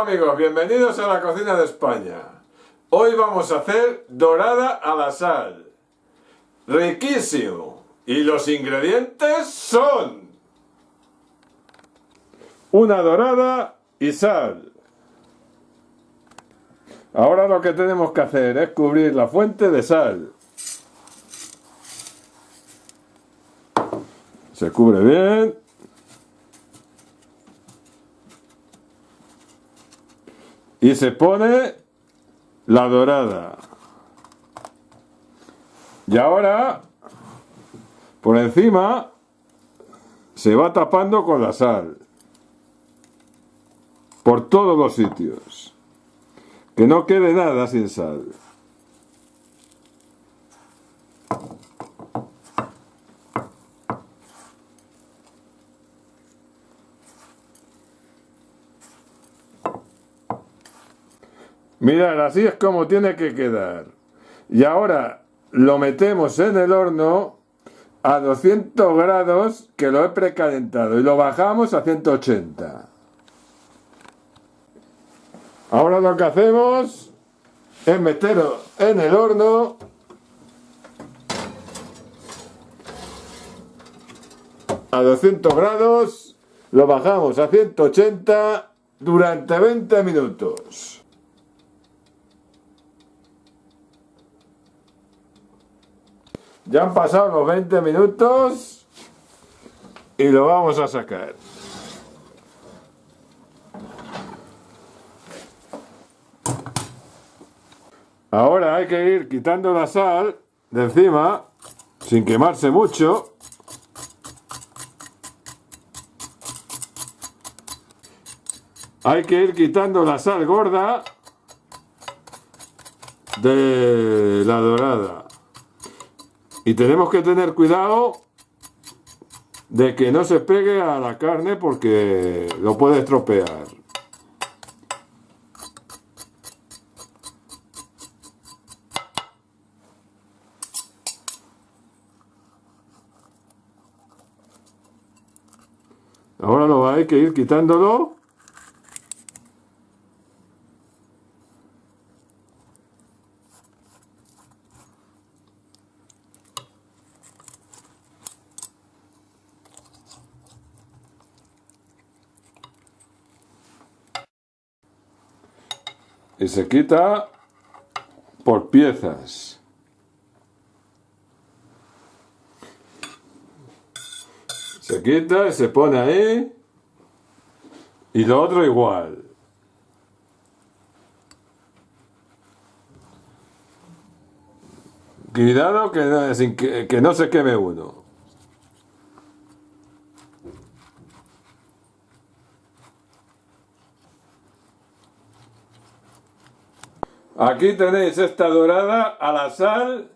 Amigos, bienvenidos a la cocina de España. Hoy vamos a hacer dorada a la sal. Riquísimo. Y los ingredientes son... Una dorada y sal. Ahora lo que tenemos que hacer es cubrir la fuente de sal. Se cubre bien. Y se pone la dorada. Y ahora, por encima, se va tapando con la sal. Por todos los sitios. Que no quede nada sin sal. Mirad, así es como tiene que quedar. Y ahora lo metemos en el horno a 200 grados que lo he precalentado y lo bajamos a 180. Ahora lo que hacemos es meterlo en el horno a 200 grados, lo bajamos a 180 durante 20 minutos. Ya han pasado los 20 minutos y lo vamos a sacar. Ahora hay que ir quitando la sal de encima sin quemarse mucho. Hay que ir quitando la sal gorda de la dorada. Y tenemos que tener cuidado de que no se pegue a la carne porque lo puede estropear. Ahora lo hay que ir quitándolo y se quita por piezas. Se quita y se pone ahí y lo otro igual. Cuidado que, que, no se queme uno. Aquí tenéis esta dorada a la sal,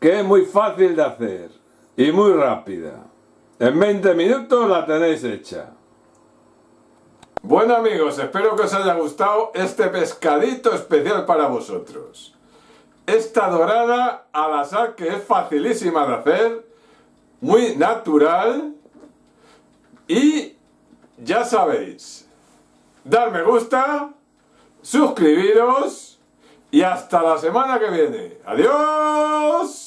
que es muy fácil de hacer y muy rápida. En 20 minutos la tenéis hecha. Bueno amigos, espero que os haya gustado este pescadito especial para vosotros. Esta dorada a la sal que es facilísima de hacer, muy natural y ya sabéis, dar me gusta, suscribiros y hasta la semana que viene. ¡Adiós!